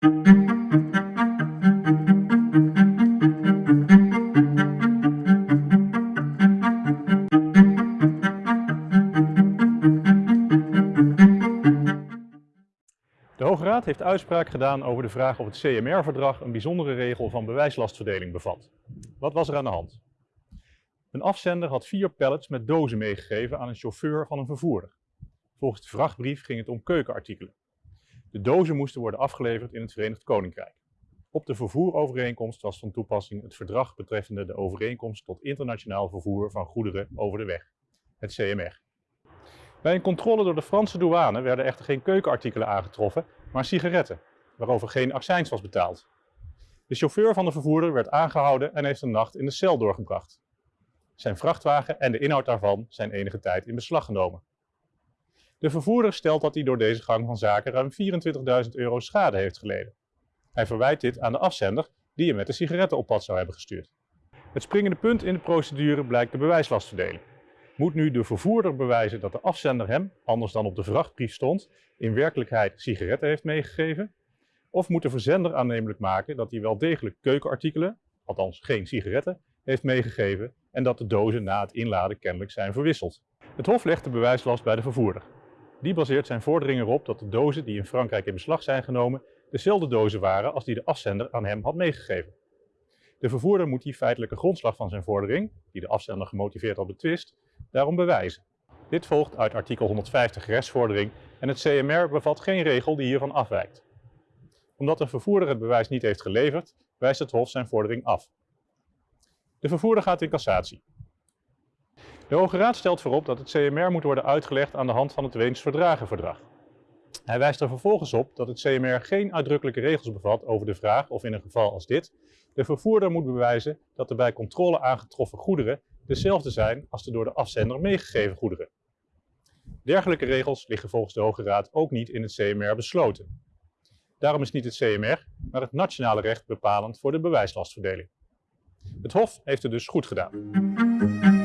De Hoge Raad heeft uitspraak gedaan over de vraag of het CMR-verdrag een bijzondere regel van bewijslastverdeling bevat. Wat was er aan de hand? Een afzender had vier pallets met dozen meegegeven aan een chauffeur van een vervoerder. Volgens de vrachtbrief ging het om keukenartikelen. De dozen moesten worden afgeleverd in het Verenigd Koninkrijk. Op de vervoerovereenkomst was van toepassing het verdrag betreffende de overeenkomst tot internationaal vervoer van goederen over de weg, het CMR. Bij een controle door de Franse douane werden echter geen keukenartikelen aangetroffen, maar sigaretten, waarover geen accijns was betaald. De chauffeur van de vervoerder werd aangehouden en heeft een nacht in de cel doorgebracht. Zijn vrachtwagen en de inhoud daarvan zijn enige tijd in beslag genomen. De vervoerder stelt dat hij door deze gang van zaken ruim 24.000 euro schade heeft geleden. Hij verwijt dit aan de afzender die hem met de sigaretten op pad zou hebben gestuurd. Het springende punt in de procedure blijkt de bewijslastverdeling. Moet nu de vervoerder bewijzen dat de afzender hem, anders dan op de vrachtbrief stond, in werkelijkheid sigaretten heeft meegegeven? Of moet de verzender aannemelijk maken dat hij wel degelijk keukenartikelen, althans geen sigaretten, heeft meegegeven en dat de dozen na het inladen kennelijk zijn verwisseld? Het Hof legt de bewijslast bij de vervoerder. Die baseert zijn vordering erop dat de dozen die in Frankrijk in beslag zijn genomen dezelfde dozen waren als die de afzender aan hem had meegegeven. De vervoerder moet die feitelijke grondslag van zijn vordering, die de afzender gemotiveerd had betwist, daarom bewijzen. Dit volgt uit artikel 150 restvordering en het CMR bevat geen regel die hiervan afwijkt. Omdat de vervoerder het bewijs niet heeft geleverd, wijst het Hof zijn vordering af. De vervoerder gaat in cassatie. De Hoge Raad stelt voorop dat het CMR moet worden uitgelegd aan de hand van het Weens Verdragenverdrag. Hij wijst er vervolgens op dat het CMR geen uitdrukkelijke regels bevat over de vraag of in een geval als dit de vervoerder moet bewijzen dat de bij controle aangetroffen goederen dezelfde zijn als de door de afzender meegegeven goederen. Dergelijke regels liggen volgens de Hoge Raad ook niet in het CMR besloten. Daarom is niet het CMR, maar het nationale recht bepalend voor de bewijslastverdeling. Het Hof heeft het dus goed gedaan.